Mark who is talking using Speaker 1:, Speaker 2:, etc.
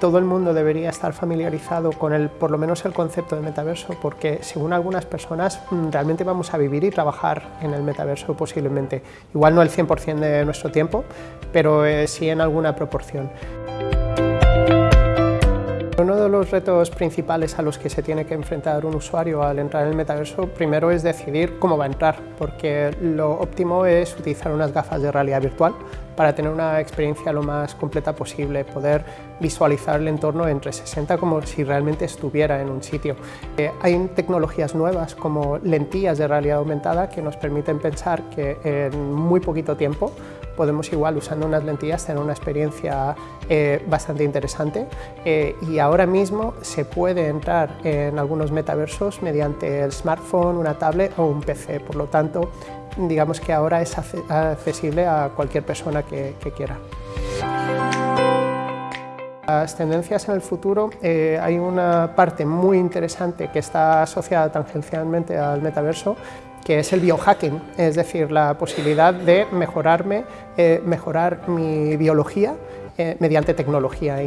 Speaker 1: todo el mundo debería estar familiarizado con el, por lo menos el concepto de metaverso, porque según algunas personas mm, realmente vamos a vivir y trabajar en el metaverso posiblemente. Igual no el 100% de nuestro tiempo, pero eh, sí en alguna proporción. Uno de los retos principales a los que se tiene que enfrentar un usuario al entrar en el metaverso primero es decidir cómo va a entrar, porque lo óptimo es utilizar unas gafas de realidad virtual para tener una experiencia lo más completa posible, poder visualizar el entorno en 360 como si realmente estuviera en un sitio. Eh, hay tecnologías nuevas como lentillas de realidad aumentada que nos permiten pensar que en muy poquito tiempo podemos igual usando unas lentillas tener una experiencia eh, bastante interesante eh, y ahora mismo se puede entrar en algunos metaversos mediante el smartphone, una tablet o un PC, por lo tanto digamos que ahora es accesible a cualquier persona que, quiera. Las tendencias en el futuro, eh, hay una parte muy interesante que está asociada tangencialmente al metaverso, que es el biohacking, es decir, la posibilidad de mejorarme, eh, mejorar mi biología eh, mediante tecnología.